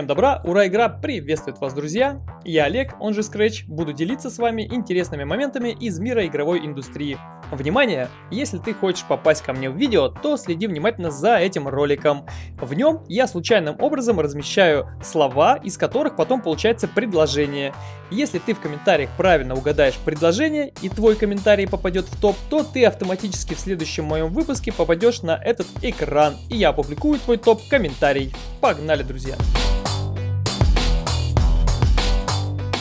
Всем добра, ура, игра приветствует вас, друзья! Я Олег, он же Scratch, буду делиться с вами интересными моментами из мира игровой индустрии. Внимание! Если ты хочешь попасть ко мне в видео, то следи внимательно за этим роликом. В нем я случайным образом размещаю слова, из которых потом получается предложение. Если ты в комментариях правильно угадаешь предложение и твой комментарий попадет в топ, то ты автоматически в следующем моем выпуске попадешь на этот экран, и я опубликую твой топ-комментарий. Погнали, друзья!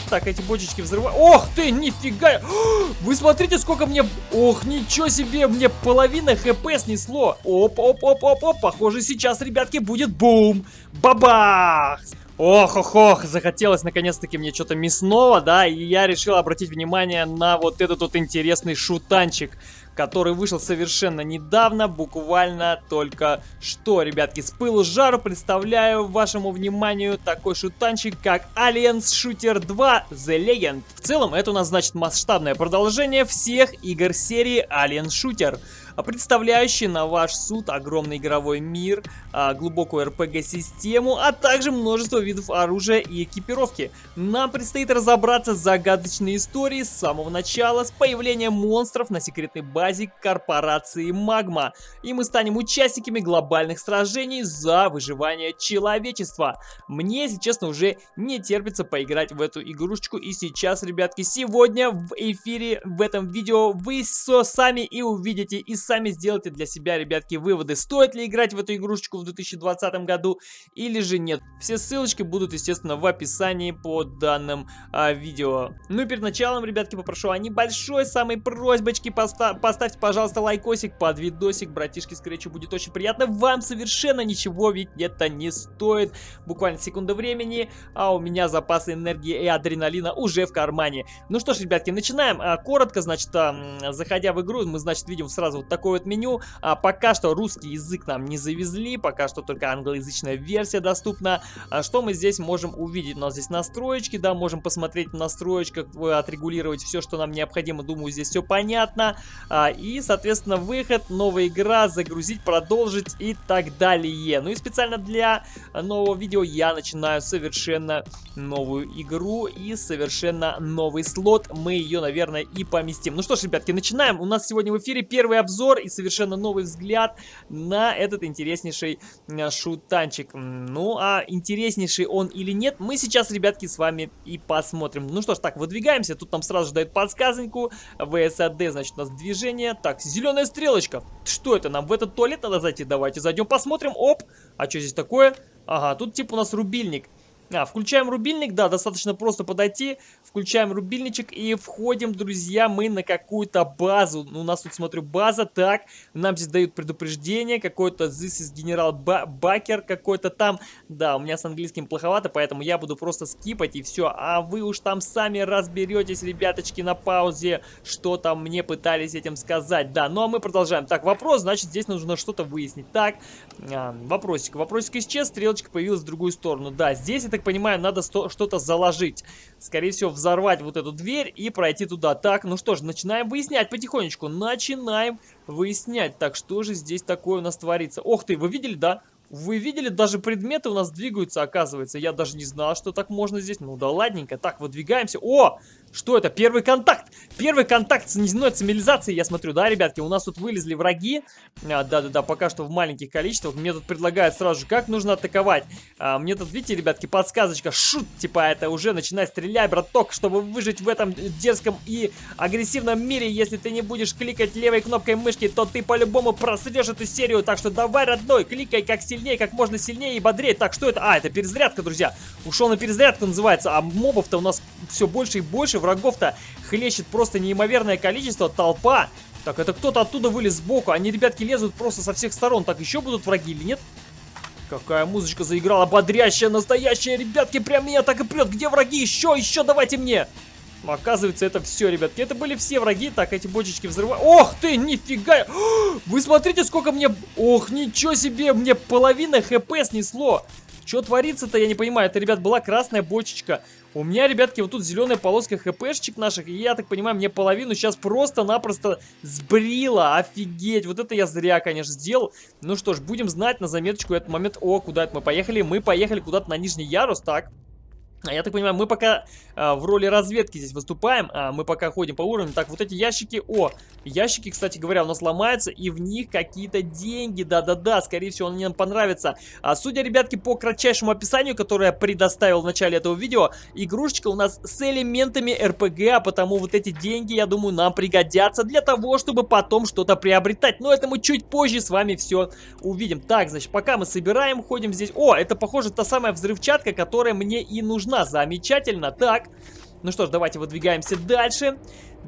Так, эти бочечки взрывают. Ох ты, нифига! Вы смотрите, сколько мне... Ох, ничего себе, мне половина хп снесло. Оп-оп-оп-оп-оп. Похоже, сейчас, ребятки, будет бум. Бабах! Ох-ох-ох, захотелось наконец-таки мне что-то мясного, да, и я решил обратить внимание на вот этот вот интересный шутанчик который вышел совершенно недавно, буквально только что, ребятки. С пылу с жару представляю вашему вниманию такой шутанчик, как Aliens Shooter 2 The Legend. В целом, это у нас значит масштабное продолжение всех игр серии Alien Shooter представляющий на ваш суд огромный игровой мир, а, глубокую RPG-систему, а также множество видов оружия и экипировки. Нам предстоит разобраться с загадочной историей с самого начала, с появлением монстров на секретной базе базе корпорации Магма. И мы станем участниками глобальных сражений за выживание человечества. Мне, если честно, уже не терпится поиграть в эту игрушечку. И сейчас, ребятки, сегодня в эфире, в этом видео, вы все сами и увидите, и сами сделайте для себя, ребятки, выводы. Стоит ли играть в эту игрушечку в 2020 году или же нет. Все ссылочки будут, естественно, в описании под данным а, видео. Ну и перед началом, ребятки, попрошу о небольшой самой просьбочке поставить поставьте, пожалуйста, лайкосик под видосик, братишки Скретчу будет очень приятно. Вам совершенно ничего ведь это не стоит. Буквально секунда времени, а у меня запасы энергии и адреналина уже в кармане. Ну что ж, ребятки, начинаем. А, коротко, значит, а, заходя в игру, мы, значит, видим сразу вот такое вот меню. А, пока что русский язык нам не завезли, пока что только англоязычная версия доступна. Что мы здесь можем увидеть? У нас здесь настроечки, да, можем посмотреть в настроечках, э, отрегулировать все, что нам необходимо. Думаю, здесь все понятно. А, и, соответственно, выход, новая игра, загрузить, продолжить и так далее. Ну и специально для нового видео я начинаю совершенно новую игру и совершенно новый слот. Мы ее, наверное, и поместим. Ну что ж, ребятки, начинаем. У нас сегодня в эфире первый обзор и совершенно новый взгляд на этот интереснейший э, шутанчик. Ну, а интереснейший он или нет, мы сейчас, ребятки, с вами и посмотрим. Ну что ж, так, выдвигаемся. Тут нам сразу же дают подсказоньку. ВСАД, значит, у нас движение движение. Так, зеленая стрелочка. Что это? Нам в этот туалет надо зайти? Давайте зайдем посмотрим. Оп. А что здесь такое? Ага, тут типа у нас рубильник. А, включаем рубильник, да, достаточно просто подойти, включаем рубильничек и входим, друзья, мы на какую-то базу. Ну, у нас тут, смотрю, база, так, нам здесь дают предупреждение, какой-то this is генерал Бакер какой-то там. Да, у меня с английским плоховато, поэтому я буду просто скипать и все. А вы уж там сами разберетесь, ребяточки, на паузе, что там мне пытались этим сказать. Да, ну а мы продолжаем. Так, вопрос, значит, здесь нужно что-то выяснить. Так, а, вопросик. Вопросик исчез, стрелочка появилась в другую сторону. Да, здесь это так понимаю, надо что-то заложить. Скорее всего, взорвать вот эту дверь и пройти туда. Так, ну что ж, начинаем выяснять потихонечку. Начинаем выяснять. Так, что же здесь такое у нас творится? Ох ты, вы видели, да? Вы видели, даже предметы у нас двигаются, оказывается. Я даже не знал, что так можно здесь. Ну да ладненько. Так, выдвигаемся. О! Что это? Первый контакт! Первый контакт с неземной цивилизацией, я смотрю, да, ребятки? У нас тут вылезли враги. А, да-да-да, пока что в маленьких количествах. Мне тут предлагают сразу же, как нужно атаковать. А, мне тут, видите, ребятки, подсказочка. Шут, типа, это уже начинай стрелять, браток, чтобы выжить в этом дерзком и агрессивном мире. Если ты не будешь кликать левой кнопкой мышки, то ты по-любому просрешь эту серию. Так что давай, родной, кликай как сильнее, как можно сильнее и бодрее. Так, что это? А, это перезарядка, друзья. Ушел на перезарядку, называется. А мобов-то у нас все больше и больше врагов-то хлещет просто неимоверное количество, толпа. Так, это кто-то оттуда вылез сбоку. Они, ребятки, лезут просто со всех сторон. Так, еще будут враги или нет? Какая музычка заиграла, бодрящая, настоящая, ребятки, прям меня так и прет. Где враги? Еще, еще давайте мне. Оказывается, это все, ребятки. Это были все враги. Так, эти бочечки взрывают. Ох ты, нифига! Вы смотрите, сколько мне... Ох, ничего себе, мне половина хп снесло. Что творится-то, я не понимаю. Это, ребят, была красная бочечка. У меня, ребятки, вот тут зеленая полоска хпшечек наших, и я так понимаю, мне половину сейчас просто-напросто сбрила. Офигеть, вот это я зря, конечно, сделал. Ну что ж, будем знать на заметочку этот момент. О, куда это мы поехали? Мы поехали куда-то на нижний ярус, так. А я так понимаю, мы пока а, в роли разведки здесь выступаем, а, мы пока ходим по уровню. Так, вот эти ящики, о, ящики, кстати говоря, у нас ломаются, и в них какие-то деньги, да-да-да, скорее всего, они нам понравятся. А, судя, ребятки, по кратчайшему описанию, которое я предоставил в начале этого видео, игрушечка у нас с элементами РПГ, а потому вот эти деньги, я думаю, нам пригодятся для того, чтобы потом что-то приобретать. Но это мы чуть позже с вами все увидим. Так, значит, пока мы собираем, ходим здесь. О, это, похоже, та самая взрывчатка, которая мне и нужна нужна. Замечательно. Так, ну что ж, давайте выдвигаемся дальше.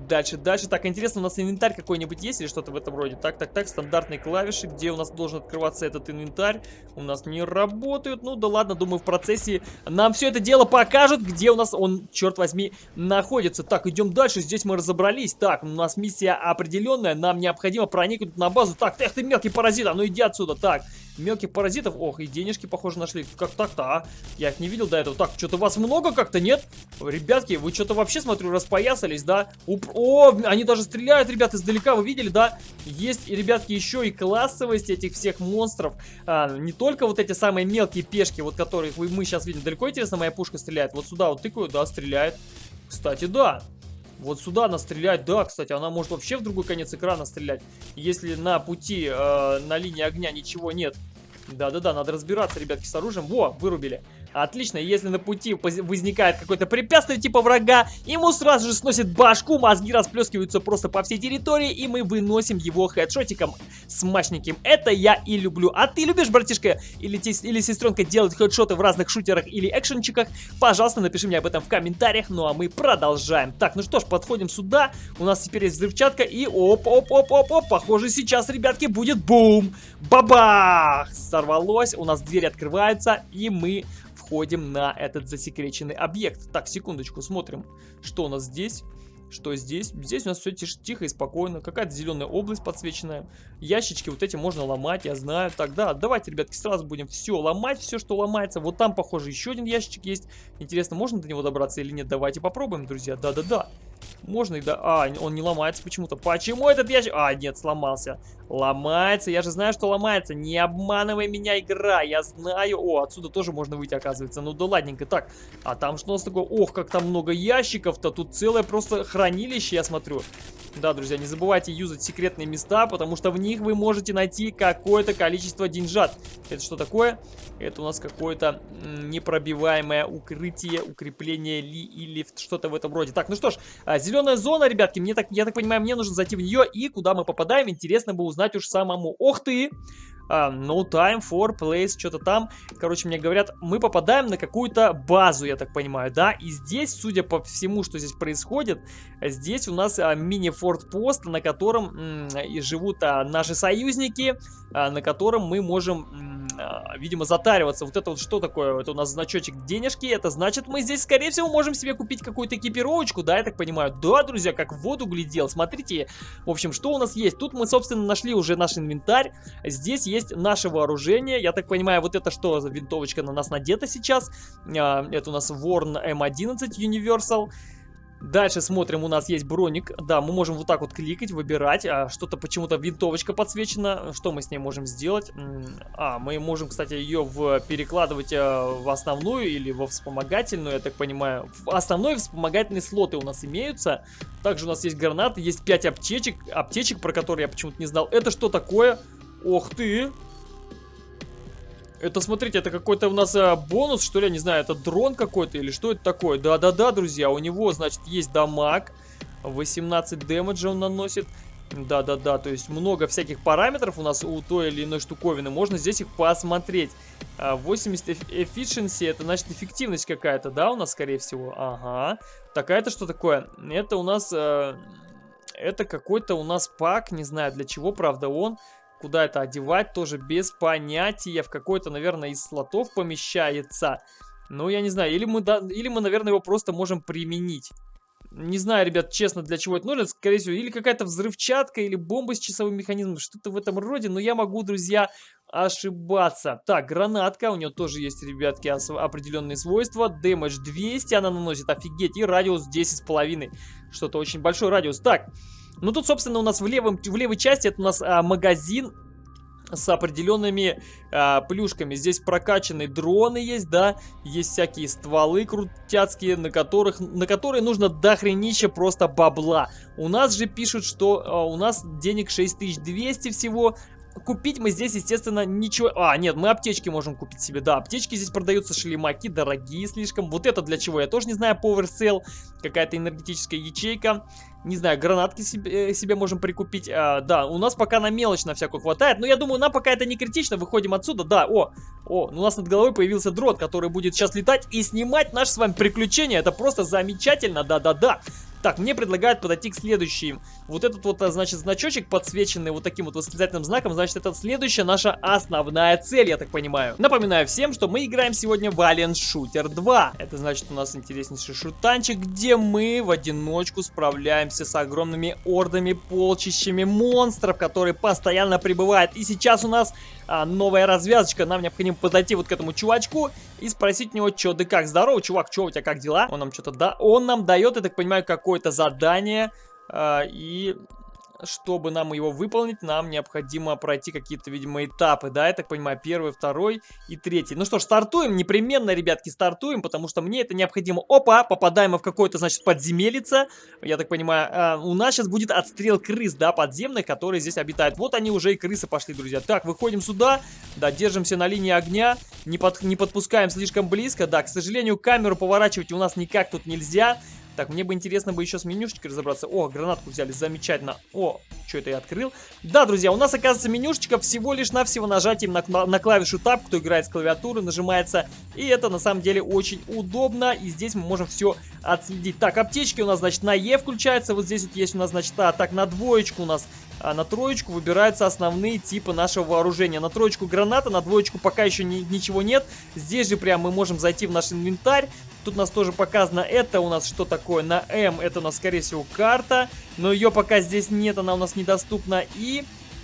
Дальше, дальше. Так, интересно, у нас инвентарь какой-нибудь есть или что-то в этом роде? Так, так, так, стандартные клавиши. Где у нас должен открываться этот инвентарь? У нас не работают. Ну да ладно, думаю, в процессе нам все это дело покажут, где у нас он, черт возьми, находится. Так, идем дальше. Здесь мы разобрались. Так, у нас миссия определенная. Нам необходимо проникнуть на базу. Так, эх ты мелкий паразит, а ну иди отсюда. Так, мелких паразитов. Ох, и денежки, похоже, нашли. Как так-то, а? Я их не видел до этого. Так, что-то вас много как-то, нет? Ребятки, вы что-то вообще, смотрю, распоясались, да? Уп О, они даже стреляют, ребят, издалека, вы видели, да? Есть, ребятки, еще и классовость этих всех монстров. А, не только вот эти самые мелкие пешки, вот которых вы, мы сейчас видим. Далеко, интересно, моя пушка стреляет? Вот сюда вот тыкаю, да, стреляет. Кстати, да. Вот сюда она стреляет, да, кстати, она может вообще в другой конец экрана стрелять. Если на пути, э, на линии огня ничего нет. Да-да-да, надо разбираться, ребятки, с оружием. Во, вырубили. Отлично, если на пути возникает какое-то препятствие типа врага, ему сразу же сносит башку, мозги расплескиваются просто по всей территории, и мы выносим его хедшотиком смачненьким. Это я и люблю. А ты любишь, братишка, или, или сестренка делать хедшоты в разных шутерах или экшенчиках? Пожалуйста, напиши мне об этом в комментариях, ну а мы продолжаем. Так, ну что ж, подходим сюда, у нас теперь есть взрывчатка, и оп-оп-оп-оп-оп, похоже сейчас, ребятки, будет бум! Бабах! Сорвалось, у нас двери открываются, и мы входим на этот засекреченный объект. Так, секундочку, смотрим, что у нас здесь. Что здесь? Здесь у нас все тихо, тихо и спокойно. Какая-то зеленая область подсвеченная. Ящички вот эти можно ломать, я знаю. Так, да, давайте, ребятки, сразу будем все ломать, все, что ломается. Вот там, похоже, еще один ящичек есть. Интересно, можно до него добраться или нет? Давайте попробуем, друзья. Да-да-да. Можно и да... А, он не ломается почему-то. Почему этот ящик... А, нет, сломался. Ломается. Я же знаю, что ломается. Не обманывай меня, игра. Я знаю. О, отсюда тоже можно выйти, оказывается. Ну да ладненько. Так, а там что у нас такое? Ох, как там много ящиков-то. Тут целое просто хранилище, я смотрю. Да, друзья, не забывайте юзать секретные места, потому что в них вы можете найти какое-то количество деньжат. Это что такое? Это у нас какое-то непробиваемое укрытие, укрепление ли или что-то в этом роде. Так, ну что ж, а, зеленая зона, ребятки, мне так, я так понимаю, мне нужно зайти в нее, и куда мы попадаем, интересно бы узнать уж самому. Ох ты! Uh, no time for place, что-то там. Короче, мне говорят, мы попадаем на какую-то базу, я так понимаю, да? И здесь, судя по всему, что здесь происходит, здесь у нас uh, мини-форт-пост, на котором и живут uh, наши союзники, на котором мы можем а, видимо, затариваться. Вот это вот что такое? Это у нас значочек денежки. Это значит, мы здесь, скорее всего, можем себе купить какую-то экипировочку, да, я так понимаю? Да, друзья, как в воду глядел. Смотрите, в общем, что у нас есть? Тут мы, собственно, нашли уже наш инвентарь. Здесь есть наше вооружение. Я так понимаю, вот это что за винтовочка на нас надета сейчас? А, это у нас Warn M11 Universal. Дальше смотрим, у нас есть броник. Да, мы можем вот так вот кликать, выбирать. А, Что-то почему-то винтовочка подсвечена. Что мы с ней можем сделать? А, мы можем, кстати, ее в, перекладывать а, в основную или во вспомогательную, я так понимаю. В основной вспомогательные слоты у нас имеются. Также у нас есть гранаты, есть 5 аптечек, аптечек, про которые я почему-то не знал. Это что такое? Ох ты! Это, смотрите, это какой-то у нас а, бонус, что ли, я не знаю, это дрон какой-то или что это такое? Да-да-да, друзья, у него, значит, есть дамаг, 18 дэмэджа он наносит. Да-да-да, то есть много всяких параметров у нас у той или иной штуковины, можно здесь их посмотреть. 80 а, efficiency, это значит эффективность какая-то, да, у нас, скорее всего? Ага. Так, а это что такое? Это у нас... Э, это какой-то у нас пак, не знаю для чего, правда, он... Куда это одевать, тоже без понятия. В какой-то, наверное, из слотов помещается. Ну, я не знаю. Или мы, да, или мы, наверное, его просто можем применить. Не знаю, ребят, честно, для чего это нужно. Скорее всего, или какая-то взрывчатка, или бомба с часовым механизмом. Что-то в этом роде. Но я могу, друзья, ошибаться. Так, гранатка, у нее тоже есть, ребятки, определенные свойства. Дэмэдж 200 она наносит, офигеть, и радиус 10,5. Что-то очень большой радиус. Так, ну тут, собственно, у нас в, левом, в левой части это у нас а, магазин с определенными а, плюшками. Здесь прокачанные дроны есть, да, есть всякие стволы крутяцкие, на которых, на которые нужно дохренища просто бабла. У нас же пишут, что а, у нас денег 6200 всего, Купить мы здесь, естественно, ничего... А, нет, мы аптечки можем купить себе. Да, аптечки здесь продаются, шлемаки, дорогие слишком. Вот это для чего, я тоже не знаю. Power какая-то энергетическая ячейка. Не знаю, гранатки себе, э, себе можем прикупить. А, да, у нас пока на мелочь на всякую хватает. Но я думаю, нам пока это не критично. Выходим отсюда. Да, о, о, у нас над головой появился дрот, который будет сейчас летать и снимать наши с вами приключения. Это просто замечательно, да-да-да. Так, мне предлагают подойти к следующим. Вот этот вот, а, значит, значочек подсвеченный вот таким вот восклицательным знаком, значит, это следующая наша основная цель, я так понимаю. Напоминаю всем, что мы играем сегодня в Alien Shooter 2. Это значит, у нас интереснейший шутанчик, где мы в одиночку справляемся с огромными ордами, полчищами монстров, которые постоянно прибывают. И сейчас у нас а, новая развязочка. Нам необходимо подойти вот к этому чувачку и спросить у него, что да как. Здорово, чувак, что у тебя, как дела? Он нам что-то да, он нам дает, я так понимаю, какое-то задание. А, и чтобы нам его выполнить, нам необходимо пройти какие-то, видимо, этапы, да, я так понимаю, первый, второй и третий. Ну что ж, стартуем, непременно, ребятки, стартуем, потому что мне это необходимо. Опа, попадаем мы в какое-то, значит, подземелице, я так понимаю, а, у нас сейчас будет отстрел крыс, да, подземных, которые здесь обитают. Вот они уже и крысы пошли, друзья. Так, выходим сюда, да, держимся на линии огня, не, под, не подпускаем слишком близко, да, к сожалению, камеру поворачивать у нас никак тут нельзя, так, мне бы интересно бы еще с менюшечкой разобраться. О, гранатку взяли, замечательно. О, что это я открыл? Да, друзья, у нас оказывается менюшечка всего лишь навсего нажатием на, на, клавишу Tab, кто играет с клавиатуры, нажимается. И это на самом деле очень удобно. И здесь мы можем все отследить. Так, аптечки у нас, значит, на Е включается. Вот здесь вот есть у нас, значит, а, так, на двоечку у нас а на троечку выбираются основные типы нашего вооружения. На троечку граната, на двоечку пока еще ни, ничего нет. Здесь же прям мы можем зайти в наш инвентарь, Тут у нас тоже показано, это у нас что такое? На М это у нас, скорее всего, карта. Но ее пока здесь нет, она у нас недоступна. И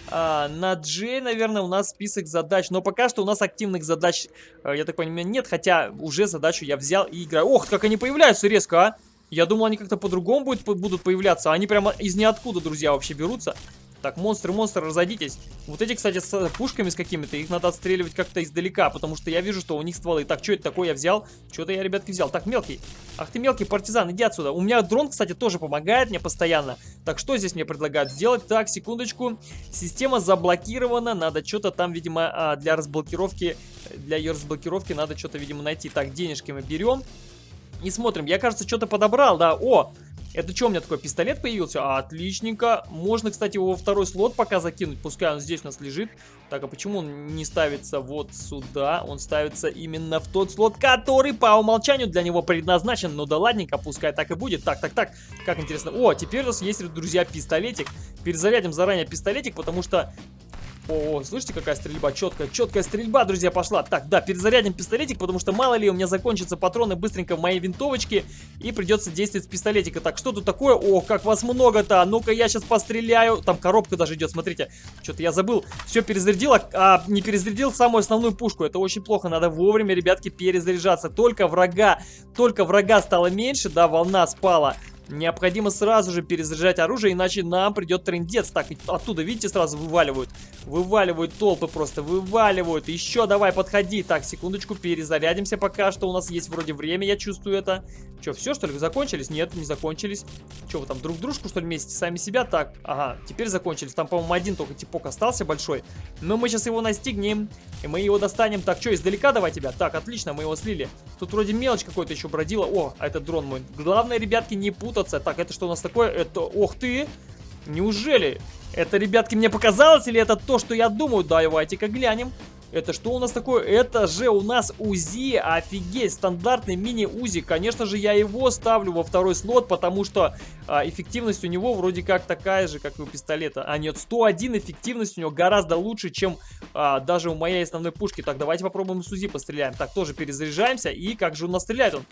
а, на J, наверное, у нас список задач. Но пока что у нас активных задач, а, я так понимаю, нет. Хотя уже задачу я взял и играю. Ох, как они появляются резко, а! Я думал, они как-то по-другому будут появляться. Они прямо из ниоткуда, друзья, вообще берутся. Так, монстры, монстры, разойдитесь. Вот эти, кстати, с пушками с какими-то, их надо отстреливать как-то издалека, потому что я вижу, что у них стволы. Так, что это такое я взял? Что-то я, ребятки, взял. Так, мелкий. Ах ты, мелкий партизан, иди отсюда. У меня дрон, кстати, тоже помогает мне постоянно. Так, что здесь мне предлагают сделать? Так, секундочку. Система заблокирована. Надо что-то там, видимо, а, для разблокировки, для ее разблокировки надо что-то, видимо, найти. Так, денежки мы берем. И смотрим. Я, кажется, что-то подобрал, да. О, это что у меня такой пистолет появился? А, отличненько. Можно, кстати, его во второй слот пока закинуть. Пускай он здесь у нас лежит. Так, а почему он не ставится вот сюда? Он ставится именно в тот слот, который по умолчанию для него предназначен. Ну да ладненько, пускай так и будет. Так, так, так. Как интересно. О, теперь у нас есть, друзья, пистолетик. Перезарядим заранее пистолетик, потому что о, слышите, какая стрельба? Четкая, четкая стрельба, друзья, пошла. Так, да, перезарядим пистолетик, потому что мало ли у меня закончатся патроны быстренько в моей винтовочке, и придется действовать с пистолетика. Так, что тут такое? О, как вас много-то! Ну-ка, я сейчас постреляю. Там коробка даже идет, смотрите. Что-то я забыл. Все перезарядил, а, а не перезарядил самую основную пушку. Это очень плохо. Надо вовремя, ребятки, перезаряжаться. Только врага, только врага стало меньше, да, волна спала. Необходимо сразу же перезаряжать оружие, иначе нам придет трендец. Так, оттуда, видите, сразу вываливают. Вываливают толпы просто, вываливают. Еще давай, подходи. Так, секундочку, перезарядимся пока что. У нас есть вроде время, я чувствую это. Че, все, что ли, закончились? Нет, не закончились. Че, вы там друг дружку, что ли, вместе сами себя? Так, ага, теперь закончились. Там, по-моему, один только типок остался большой. Но мы сейчас его настигнем, и мы его достанем. Так, что, издалека давай тебя? Так, отлично, мы его слили. Тут вроде мелочь какой-то еще бродила. О, а это дрон мой. Главное, ребятки, не путаться. Так, это что у нас такое? Это, ох ты! Неужели? Это, ребятки, мне показалось или это то, что я думаю? Давайте-ка глянем. Это что у нас такое? Это же у нас УЗИ, офигеть, стандартный мини-УЗИ. Конечно же, я его ставлю во второй слот, потому что а, эффективность у него вроде как такая же, как и у пистолета. А нет, 101 эффективность у него гораздо лучше, чем а, даже у моей основной пушки. Так, давайте попробуем с УЗИ постреляем. Так, тоже перезаряжаемся. И как же у нас стреляет он?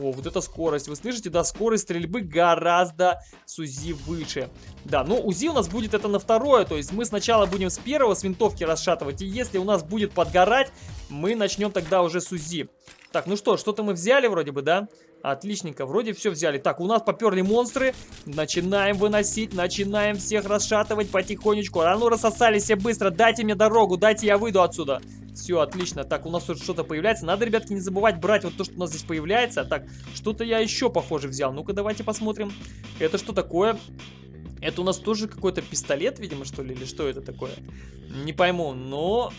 О, вот эта скорость. Вы слышите, да, скорость стрельбы гораздо с УЗИ выше. Да, ну УЗИ у нас будет это на второе, то есть мы сначала будем с первого с винтовки расшатывать, и если у нас будет подгорать, мы начнем тогда уже с УЗИ. Так, ну что, что-то мы взяли вроде бы, да? Отличненько, вроде все взяли. Так, у нас поперли монстры. Начинаем выносить, начинаем всех расшатывать потихонечку. А ну рассосались все быстро, дайте мне дорогу, дайте я выйду отсюда. Все, отлично. Так, у нас тут что-то появляется. Надо, ребятки, не забывать брать вот то, что у нас здесь появляется. Так, что-то я еще, похоже, взял. Ну-ка, давайте посмотрим. Это что такое? Это у нас тоже какой-то пистолет, видимо, что ли? Или что это такое? Не пойму, но...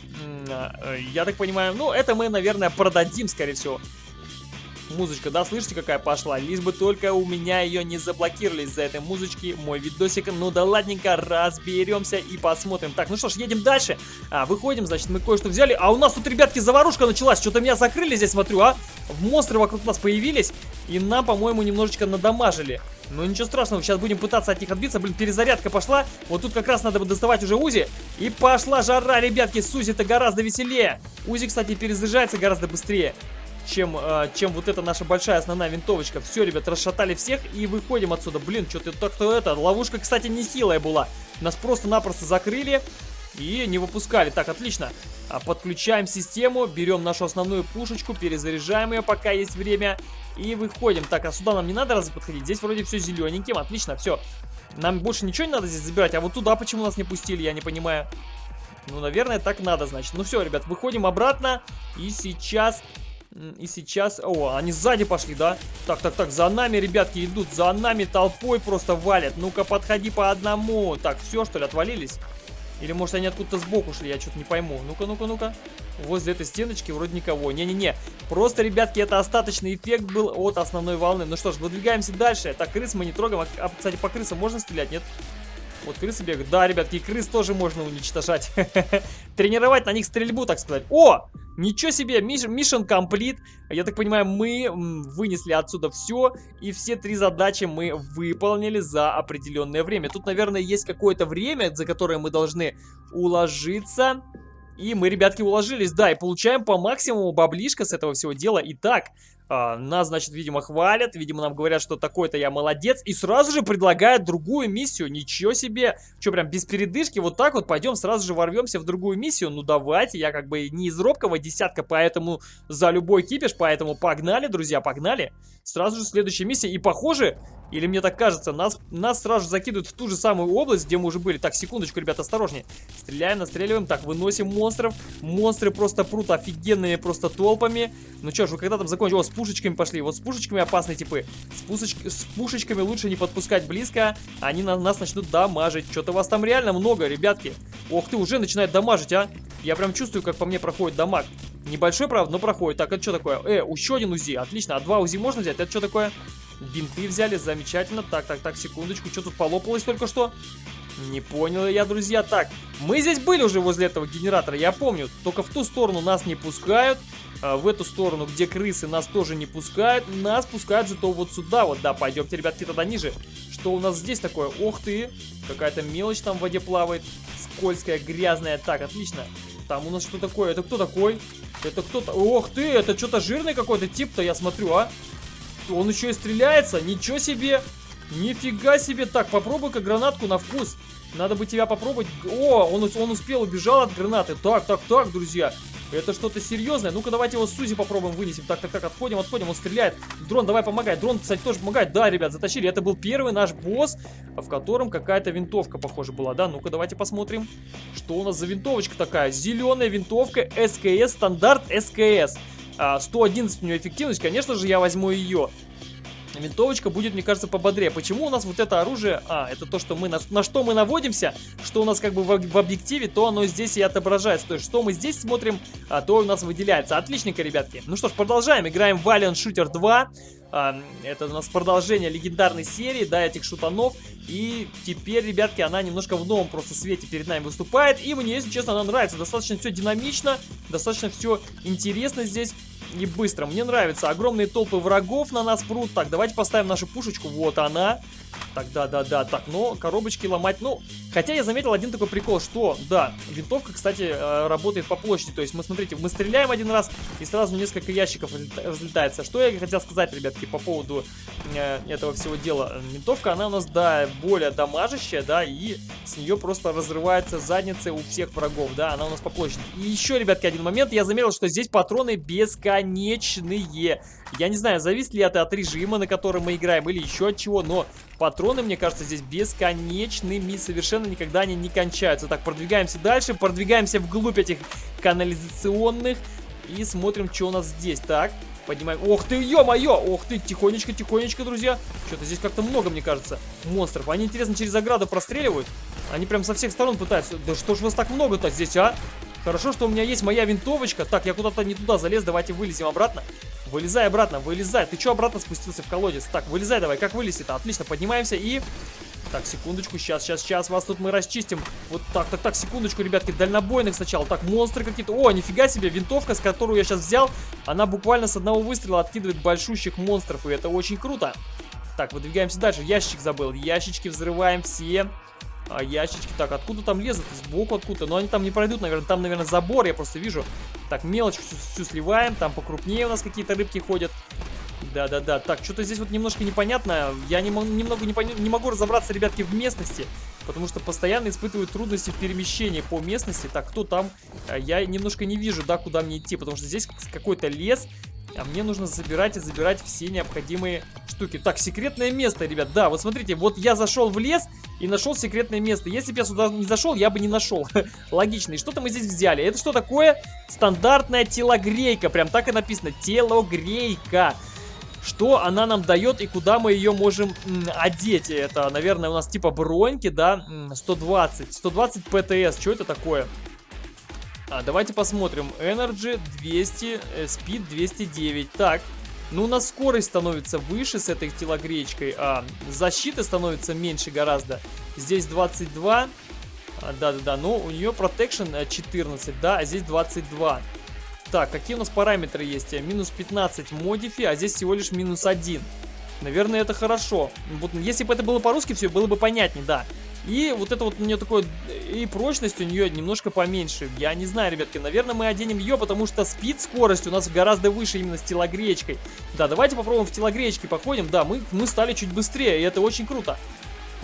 А, я так понимаю, ну, это мы, наверное, продадим, скорее всего музычка, да, слышите, какая пошла? Лишь бы только у меня ее не заблокировали из-за этой музычки, мой видосик. Ну да ладненько, разберемся и посмотрим. Так, ну что ж, едем дальше. А, выходим, значит, мы кое-что взяли. А у нас тут, ребятки, заварушка началась. Что-то меня закрыли здесь, смотрю, а? Монстры вокруг нас появились. И нам, по-моему, немножечко надамажили. Ну ничего страшного, сейчас будем пытаться от них отбиться. Блин, перезарядка пошла. Вот тут как раз надо бы доставать уже УЗИ. И пошла жара, ребятки, с УЗИ-то гораздо веселее. УЗИ, кстати, перезаряжается гораздо быстрее чем, э, чем вот эта наша большая основная винтовочка. Все, ребят, расшатали всех и выходим отсюда. Блин, что-то так-то это. Ловушка, кстати, не хилая была. Нас просто-напросто закрыли и не выпускали. Так, отлично. А, подключаем систему, берем нашу основную пушечку, перезаряжаем ее, пока есть время. И выходим. Так, а сюда нам не надо разве подходить? Здесь вроде все зелененьким. Отлично, все. Нам больше ничего не надо здесь забирать. А вот туда почему нас не пустили, я не понимаю. Ну, наверное, так надо, значит. Ну все, ребят, выходим обратно. И сейчас и сейчас... О, они сзади пошли, да? Так, так, так, за нами, ребятки, идут. За нами толпой просто валят. Ну-ка, подходи по одному. Так, все, что ли, отвалились? Или, может, они откуда-то сбоку шли? Я что-то не пойму. Ну-ка, ну-ка, ну-ка. Возле этой стеночки вроде никого. Не-не-не. Просто, ребятки, это остаточный эффект был от основной волны. Ну что ж, выдвигаемся дальше. Так, крыс мы не трогаем. А, кстати, по крысам можно стрелять, нет? Вот крысы бегают. Да, ребятки, крыс тоже можно уничтожать. Тренировать на них стрельбу, так сказать. О! Ничего себе, mission complete. Я так понимаю, мы вынесли отсюда все, и все три задачи мы выполнили за определенное время. Тут, наверное, есть какое-то время, за которое мы должны уложиться. И мы, ребятки, уложились, да, и получаем по максимуму баблишка с этого всего дела. Итак, а, нас, значит, видимо, хвалят, видимо, нам говорят, что такой-то я молодец, и сразу же предлагают другую миссию. Ничего себе! Что, прям без передышки вот так вот пойдем, сразу же ворвемся в другую миссию? Ну, давайте, я как бы не из робкого десятка, поэтому за любой кипиш, поэтому погнали, друзья, погнали. Сразу же следующая миссия, и похоже, или мне так кажется, нас, нас сразу же закидывают в ту же самую область, где мы уже были. Так, секундочку, ребят, осторожнее. Стреляем, настреливаем. Так, выносим монстров. Монстры просто прут офигенными просто толпами. Ну что ж, вы когда там закончили? О, пушечками пошли. Вот с пушечками опасные типы. С, пушеч... с пушечками лучше не подпускать близко. Они на нас начнут дамажить. Что-то вас там реально много, ребятки. Ох ты, уже начинает дамажить, а. Я прям чувствую, как по мне проходит дамаг. Небольшой, правда, но проходит. Так, это что такое? Э, еще один УЗИ. Отлично. А два УЗИ можно взять? Это что такое? Бинты взяли, замечательно. Так, так, так, секундочку. Что тут полопалось только что? Не понял я, друзья. Так, мы здесь были уже возле этого генератора, я помню. Только в ту сторону нас не пускают. А в эту сторону, где крысы, нас тоже не пускают. Нас пускают зато вот сюда вот. Да, пойдемте, ребятки, тогда ниже. Что у нас здесь такое? Ох ты! Какая-то мелочь там в воде плавает. Скользкая, грязная. Так, отлично. Там у нас что такое? Это кто такой? Это кто-то... Ох ты, это что-то жирный какой-то тип-то, я смотрю, а? Он еще и стреляется? Ничего себе! Нифига себе! Так, попробуй-ка гранатку на вкус. Надо бы тебя попробовать. О, он, он успел, убежал от гранаты. Так, так, так, друзья. Это что-то серьезное. Ну-ка, давайте его Сузи попробуем вынесем. Так, так, так, отходим, отходим. Он стреляет. Дрон, давай помогай. Дрон, кстати, тоже помогает. Да, ребят, затащили. Это был первый наш босс, в котором какая-то винтовка, похоже, была. Да, ну-ка, давайте посмотрим, что у нас за винтовочка такая. Зеленая винтовка СКС, стандарт СКС. 111 а, у нее эффективность, конечно же, я возьму ее. Винтовочка будет, мне кажется, пободрее. Почему у нас вот это оружие... А, это то, что мы на, на что мы наводимся, что у нас как бы в, в объективе, то оно здесь и отображается. То есть, что мы здесь смотрим, а, то у нас выделяется. Отличненько, ребятки. Ну что ж, продолжаем. Играем Valiant Shooter 2. А, это у нас продолжение легендарной серии, да, этих шутанов. И теперь, ребятки, она немножко в новом просто свете перед нами выступает. И мне, если честно, она нравится. Достаточно все динамично, достаточно все интересно здесь. и быстро. Мне нравится. Огромные толпы врагов на нас прут. Так, давайте поставим нашу пушечку. Вот она. Так, да-да-да. Так, но коробочки ломать, ну... Хотя я заметил один такой прикол, что, да, винтовка, кстати, э, работает по площади. То есть мы, смотрите, мы стреляем один раз, и сразу несколько ящиков взлетается. Что я хотел сказать, ребятки, по поводу э, этого всего дела. Винтовка, она у нас, да, более дамажащая, да, и с нее просто разрывается задница у всех врагов, да, она у нас по площади. И еще, ребятки, один момент, я заметил, что здесь патроны бесконечные. Я не знаю, зависит ли это от режима, на котором мы играем, или еще от чего, но патроны, мне кажется, здесь бесконечными, совершенно никогда они не кончаются. Так, продвигаемся дальше, продвигаемся вглубь этих канализационных и смотрим, что у нас здесь. Так, поднимаем. Ох ты, ё-моё! Ох ты, тихонечко, тихонечко, друзья. Что-то здесь как-то много, мне кажется, монстров. Они, интересно, через ограду простреливают. Они прям со всех сторон пытаются. Да что ж вас так много-то здесь, а? Хорошо, что у меня есть моя винтовочка. Так, я куда-то не туда залез. Давайте вылезем обратно. Вылезай обратно, вылезай. Ты что обратно спустился в колодец? Так, вылезай давай. Как вылезти-то? Отлично, поднимаемся и... Так, секундочку, сейчас, сейчас, сейчас, вас тут мы расчистим. Вот так, так, так, секундочку, ребятки, дальнобойных сначала. Так, монстры какие-то. О, нифига себе, винтовка, с которую я сейчас взял, она буквально с одного выстрела откидывает большущих монстров, и это очень круто. Так, выдвигаемся дальше. Ящик забыл. Ящички взрываем все. А, ящички. Так, откуда там лезут? Сбоку откуда? Но они там не пройдут, наверное. Там, наверное, забор, я просто вижу. Так, мелочь всю, всю сливаем. Там покрупнее у нас какие-то рыбки ходят. Да-да-да. Так, что-то здесь вот немножко непонятно. Я не, немного не, не могу разобраться, ребятки, в местности. Потому что постоянно испытываю трудности в перемещении по местности. Так, кто там? А, я немножко не вижу, да, куда мне идти. Потому что здесь какой-то лес. А мне нужно забирать и забирать все необходимые штуки. Так, секретное место, ребят. Да, вот смотрите, вот я зашел в лес и нашел секретное место. Если бы я сюда не зашел, я бы не нашел. Логично. И что-то мы здесь взяли. Это что такое? Стандартная телогрейка. Прям так и написано. Телогрейка. Что она нам дает и куда мы ее можем одеть? Это, наверное, у нас типа броньки, да? 120. 120 ПТС. Что это такое? А, давайте посмотрим. Energy 200, э, Speed 209. Так, ну у нас скорость становится выше с этой телогречкой, а защита становится меньше гораздо. Здесь 22. А, да-да-да, но у нее Protection 14, э, да, а здесь 22. Так, какие у нас параметры есть? Минус 15 модифи, а здесь всего лишь минус 1. Наверное, это хорошо. Вот если бы это было по-русски, все было бы понятнее, да. И вот это вот у нее такое... И прочность у нее немножко поменьше. Я не знаю, ребятки, наверное, мы оденем ее, потому что спид скорость у нас гораздо выше именно с телогречкой. Да, давайте попробуем в телогречке походим. Да, мы, мы стали чуть быстрее, и это очень круто.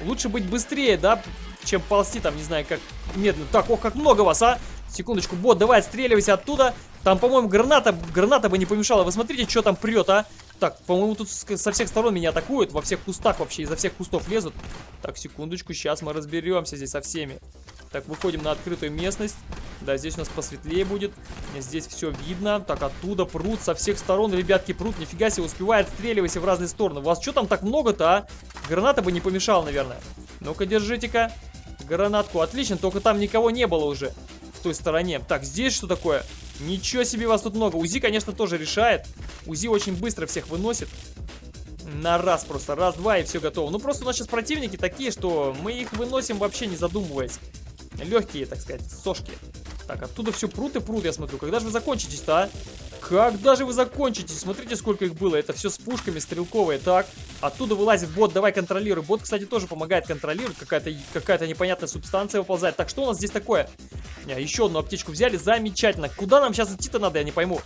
Лучше быть быстрее, да, чем ползти там, не знаю, как медленно. Так, ох, как много вас, а! Секундочку, бот, давай отстреливайся оттуда. Там, по-моему, граната, граната бы не помешала. Вы смотрите, что там прет, а? Так, по-моему, тут со всех сторон меня атакуют. Во всех кустах вообще, изо всех кустов лезут. Так, секундочку, сейчас мы разберемся здесь со всеми. Так, выходим на открытую местность. Да, здесь у нас посветлее будет. Здесь все видно. Так, оттуда прут со всех сторон. Ребятки, прут. Нифига себе, успевает стреливайся в разные стороны. У вас что там так много-то, а? Граната бы не помешала, наверное. Ну-ка, держите-ка. Гранатку. Отлично, только там никого не было уже. В той стороне. Так, здесь что такое? Ничего себе, вас тут много. УЗИ, конечно, тоже решает. УЗИ очень быстро всех выносит. На раз просто. Раз-два и все готово. Ну, просто у нас сейчас противники такие, что мы их выносим вообще не задумываясь. Легкие, так сказать, сошки. Так, оттуда все прут и прут, я смотрю. Когда же вы закончитесь-то, а? Когда же вы закончитесь? Смотрите, сколько их было. Это все с пушками стрелковые. Так, оттуда вылазит бот. Давай контролируй. Бот, кстати, тоже помогает контролировать. Какая-то какая, -то, непонятная субстанция выползает. Так, что у нас здесь такое? А, еще одну аптечку взяли. Замечательно. Куда нам сейчас идти-то надо, я не пойму.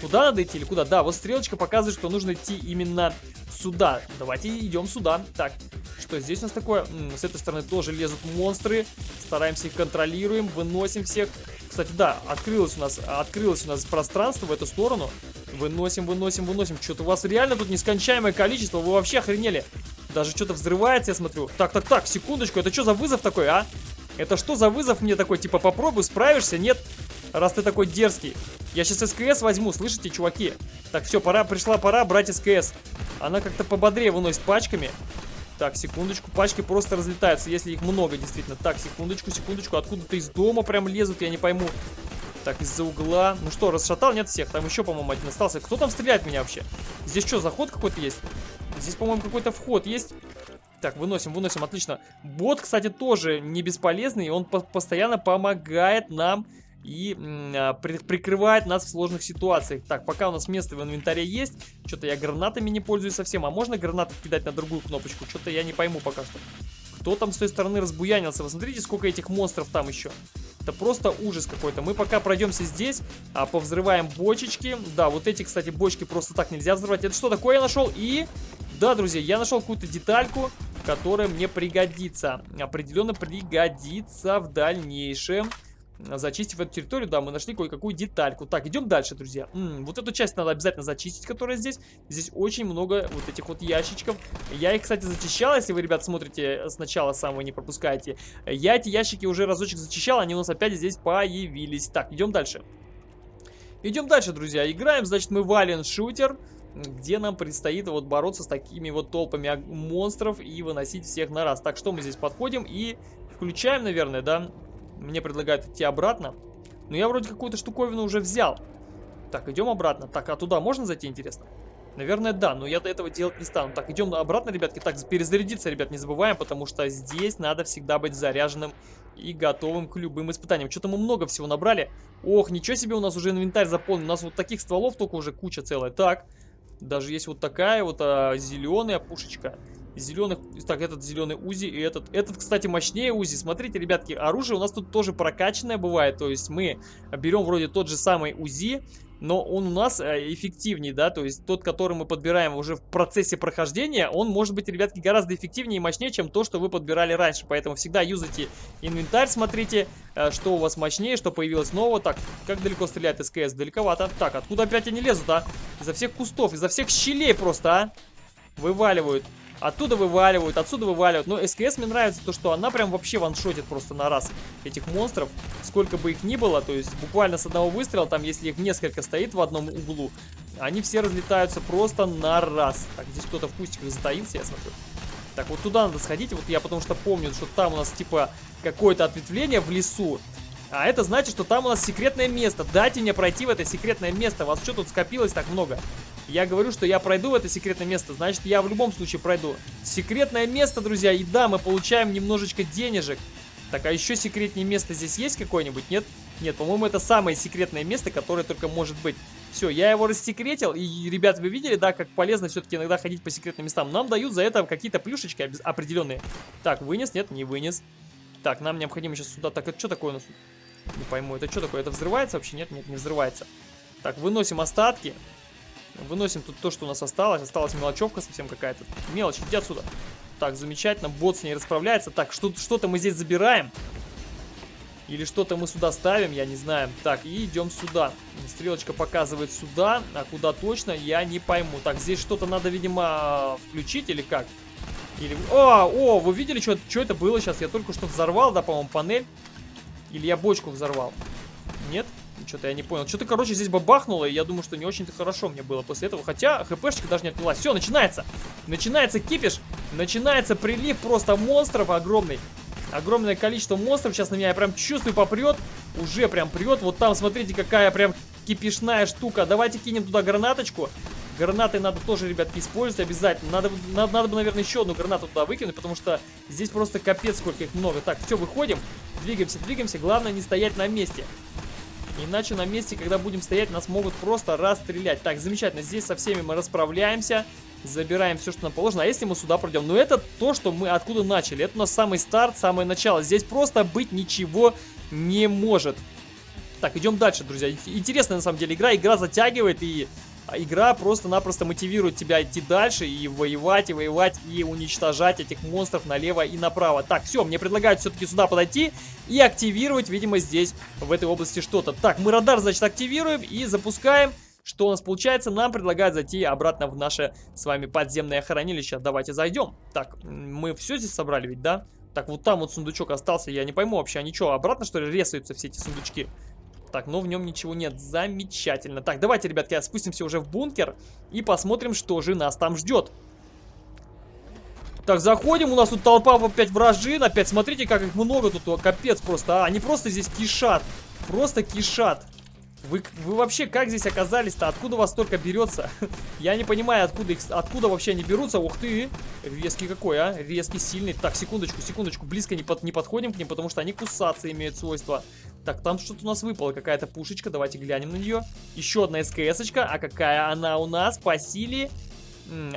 Куда надо идти или куда? Да, вот стрелочка показывает, что нужно идти именно сюда. Давайте идем сюда. Так, что здесь у нас такое? М -м, с этой стороны тоже лезут монстры. Стараемся их контролируем, выносим всех. Кстати, да, открылось у нас, открылось у нас пространство в эту сторону. Выносим, выносим, выносим. Что-то у вас реально тут нескончаемое количество. Вы вообще охренели. Даже что-то взрывается, я смотрю. Так, так, так, секундочку. Это что за вызов такой, а? Это что за вызов мне такой? Типа, попробуй, справишься? Нет? Раз ты такой дерзкий. Я сейчас СКС возьму, слышите, чуваки? Так, все, пора, пришла пора брать СКС. Она как-то пободрее выносит пачками. Так, секундочку, пачки просто разлетаются, если их много, действительно. Так, секундочку, секундочку, откуда-то из дома прям лезут, я не пойму. Так, из-за угла. Ну что, расшатал? Нет всех. Там еще, по-моему, один остался. Кто там стреляет меня вообще? Здесь что, заход какой-то есть? Здесь, по-моему, какой-то вход есть. Так, выносим, выносим, отлично. Бот, кстати, тоже не бесполезный. Он по постоянно помогает нам и а, при прикрывает нас в сложных ситуациях. Так, пока у нас место в инвентаре есть, что-то я гранатами не пользуюсь совсем. А можно гранаты кидать на другую кнопочку? Что-то я не пойму пока что. Кто там с той стороны разбуянился? Вы сколько этих монстров там еще. Это просто ужас какой-то. Мы пока пройдемся здесь, а, повзрываем бочечки. Да, вот эти, кстати, бочки просто так нельзя взрывать. Это что такое я нашел? И... Да, друзья, я нашел какую-то детальку, которая мне пригодится. Определенно пригодится в дальнейшем зачистив эту территорию, да, мы нашли кое-какую детальку. Так, идем дальше, друзья. М -м, вот эту часть надо обязательно зачистить, которая здесь. Здесь очень много вот этих вот ящичков. Я их, кстати, зачищал, если вы, ребят, смотрите сначала самого не пропускаете. Я эти ящики уже разочек зачищал, они у нас опять здесь появились. Так, идем дальше. Идем дальше, друзья. Играем, значит, мы вален шутер где нам предстоит вот бороться с такими вот толпами монстров и выносить всех на раз. Так, что мы здесь подходим и включаем, наверное, да, мне предлагают идти обратно. Но я вроде какую-то штуковину уже взял. Так, идем обратно. Так, а туда можно зайти, интересно? Наверное, да, но я до этого делать не стану. Так, идем обратно, ребятки. Так, перезарядиться, ребят, не забываем, потому что здесь надо всегда быть заряженным и готовым к любым испытаниям. Что-то мы много всего набрали. Ох, ничего себе, у нас уже инвентарь заполнен. У нас вот таких стволов только уже куча целая. Так, даже есть вот такая вот а, зеленая пушечка зеленых... Так, этот зеленый УЗИ и этот... Этот, кстати, мощнее УЗИ. Смотрите, ребятки, оружие у нас тут тоже прокачанное бывает. То есть мы берем вроде тот же самый УЗИ, но он у нас э, эффективнее, да, то есть тот, который мы подбираем уже в процессе прохождения, он может быть, ребятки, гораздо эффективнее и мощнее, чем то, что вы подбирали раньше, поэтому всегда юзайте инвентарь, смотрите, э, что у вас мощнее, что появилось нового. Так, как далеко стреляет СКС? Далековато. Так, откуда опять они лезут, а? Изо всех кустов, изо всех щелей просто, а? Вываливают. Оттуда вываливают, отсюда вываливают. Но СКС мне нравится то, что она прям вообще ваншотит просто на раз этих монстров. Сколько бы их ни было, то есть буквально с одного выстрела, там если их несколько стоит в одном углу, они все разлетаются просто на раз. Так, здесь кто-то в кустиках затаился, я смотрю. Так, вот туда надо сходить, вот я потому что помню, что там у нас типа какое-то ответвление в лесу. А это значит, что там у нас секретное место. Дайте мне пройти в это секретное место. У вас что тут скопилось так много? Я говорю, что я пройду в это секретное место, значит я в любом случае пройду. Секретное место, друзья, и да, мы получаем немножечко денежек. Так, а еще секретнее место здесь есть какое-нибудь? Нет? Нет, по-моему, это самое секретное место, которое только может быть. Все, я его рассекретил, и, ребят, вы видели, да, как полезно все-таки иногда ходить по секретным местам. Нам дают за это какие-то плюшечки определенные. Так, вынес? Нет, не вынес. Так, нам необходимо сейчас сюда... Так, это что такое у нас? Не пойму, это что такое? Это взрывается вообще? Нет, нет, не взрывается. Так, выносим остатки. Выносим тут то, что у нас осталось. Осталась мелочевка совсем какая-то. Мелочь, иди отсюда. Так, замечательно. Бот с ней расправляется. Так, что-то мы здесь забираем. Или что-то мы сюда ставим, я не знаю. Так, и идем сюда. Стрелочка показывает сюда, а куда точно, я не пойму. Так, здесь что-то надо, видимо, включить или как? Или... О, о, вы видели, что это было сейчас? Я только что взорвал, да, по-моему, панель. Или я бочку взорвал? Нет? Что-то я не понял. Что-то, короче, здесь бабахнуло, и я думаю, что не очень-то хорошо мне было после этого. Хотя хпшечка даже не отнялась. Все, начинается. Начинается кипиш. Начинается прилив просто монстров огромный. Огромное количество монстров сейчас на меня, я прям чувствую, попрет. Уже прям прет. Вот там, смотрите, какая прям кипишная штука. Давайте кинем туда гранаточку. Гранаты надо тоже, ребятки, использовать обязательно. Надо, надо, надо бы, наверное, еще одну гранату туда выкинуть, потому что здесь просто капец, сколько их много. Так, все, выходим. Двигаемся, двигаемся. Главное не стоять на месте. Иначе на месте, когда будем стоять, нас могут просто расстрелять. Так, замечательно. Здесь со всеми мы расправляемся. Забираем все, что нам положено. А если мы сюда пройдем? Ну, это то, что мы откуда начали. Это у нас самый старт, самое начало. Здесь просто быть ничего не может. Так, идем дальше, друзья. Интересная, на самом деле, игра. Игра затягивает и игра просто-напросто мотивирует тебя идти дальше и воевать, и воевать, и уничтожать этих монстров налево и направо. Так, все, мне предлагают все-таки сюда подойти и активировать, видимо, здесь, в этой области что-то. Так, мы радар, значит, активируем и запускаем. Что у нас получается? Нам предлагают зайти обратно в наше с вами подземное хранилище. Давайте зайдем. Так, мы все здесь собрали ведь, да? Так, вот там вот сундучок остался, я не пойму вообще, они что, обратно что ли резаются все эти сундучки? Так, но в нем ничего нет. Замечательно. Так, давайте, ребятки, спустимся уже в бункер и посмотрим, что же нас там ждет. Так, заходим, у нас тут толпа опять вражин, опять смотрите, как их много тут, капец просто, а, они просто здесь кишат, просто кишат. Вы, вы вообще как здесь оказались-то? Откуда вас столько берется? Я не понимаю, откуда их, откуда вообще они берутся. Ух ты! Резкий какой, а? Резкий, сильный. Так, секундочку, секундочку. Близко не, под, не подходим к ним, потому что они кусаться имеют свойства. Так, там что-то у нас выпало, какая-то пушечка, давайте глянем на нее. Еще одна СКС-очка, а какая она у нас по силе?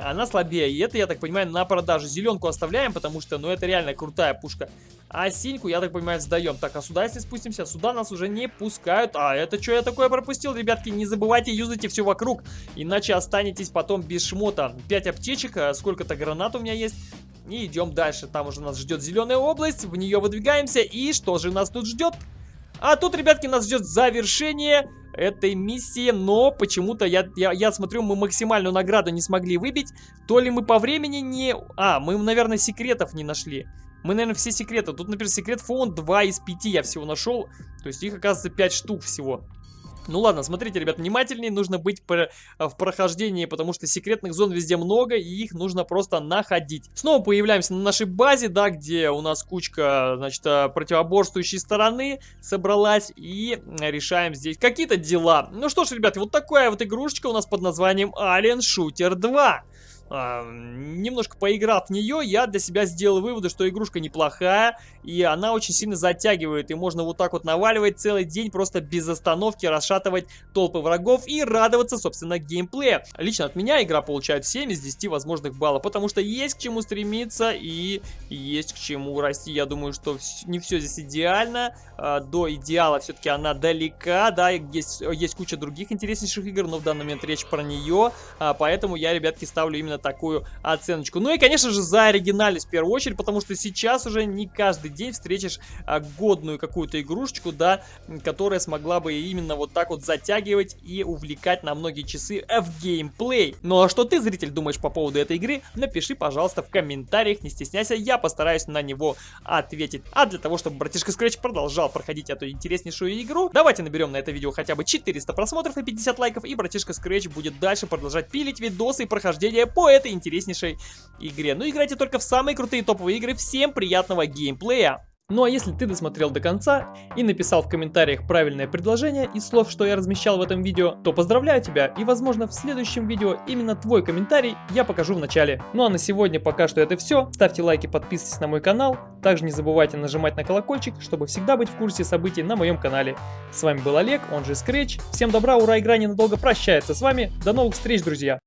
она слабее. И это, я так понимаю, на продажу. Зеленку оставляем, потому что, ну, это реально крутая пушка. А синьку, я так понимаю, сдаем. Так, а сюда, если спустимся, сюда нас уже не пускают. А это что я такое пропустил, ребятки? Не забывайте, юзайте все вокруг, иначе останетесь потом без шмота. 5 аптечек, а сколько-то гранат у меня есть. И идем дальше. Там уже нас ждет зеленая область, в нее выдвигаемся. И что же нас тут ждет? А тут, ребятки, нас ждет завершение этой миссии, но почему-то я, я, я смотрю, мы максимальную награду не смогли выбить. То ли мы по времени не... А, мы, наверное, секретов не нашли. Мы, наверное, все секреты. Тут, например, секрет фон 2 из 5 я всего нашел. То есть их, оказывается, 5 штук всего. Ну ладно, смотрите, ребят, внимательнее, нужно быть э, в прохождении, потому что секретных зон везде много, и их нужно просто находить. Снова появляемся на нашей базе, да, где у нас кучка, значит, э, противоборствующей стороны собралась, и решаем здесь какие-то дела. Ну что ж, ребят, вот такая вот игрушечка у нас под названием Alien Shooter 2 а, немножко поиграв в нее, я для себя сделал выводы, что игрушка неплохая, и она очень сильно затягивает, и можно вот так вот наваливать целый день, просто без остановки расшатывать толпы врагов и радоваться, собственно, геймплею. Лично от меня игра получает 7 из 10 возможных баллов, потому что есть к чему стремиться и есть к чему расти. Я думаю, что не все здесь идеально, а, до идеала все-таки она далека, да, есть, есть куча других интереснейших игр, но в данный момент речь про нее, а, поэтому я, ребятки, ставлю именно такую оценочку. Ну и, конечно же, за оригинальность в первую очередь, потому что сейчас уже не каждый день встретишь а, годную какую-то игрушечку, да, которая смогла бы именно вот так вот затягивать и увлекать на многие часы в геймплей. Ну а что ты, зритель, думаешь по поводу этой игры? Напиши, пожалуйста, в комментариях, не стесняйся, я постараюсь на него ответить. А для того, чтобы братишка Scratch продолжал проходить эту интереснейшую игру, давайте наберем на это видео хотя бы 400 просмотров и 50 лайков, и братишка Scratch будет дальше продолжать пилить видосы и прохождение по этой интереснейшей игре. Ну, играйте только в самые крутые топовые игры. Всем приятного геймплея! Ну а если ты досмотрел до конца и написал в комментариях правильное предложение из слов, что я размещал в этом видео, то поздравляю тебя и возможно в следующем видео именно твой комментарий я покажу в начале. Ну а на сегодня пока что это все. Ставьте лайки, подписывайтесь на мой канал. Также не забывайте нажимать на колокольчик, чтобы всегда быть в курсе событий на моем канале. С вами был Олег, он же Scratch. Всем добра, ура, игра ненадолго прощается с вами. До новых встреч, друзья!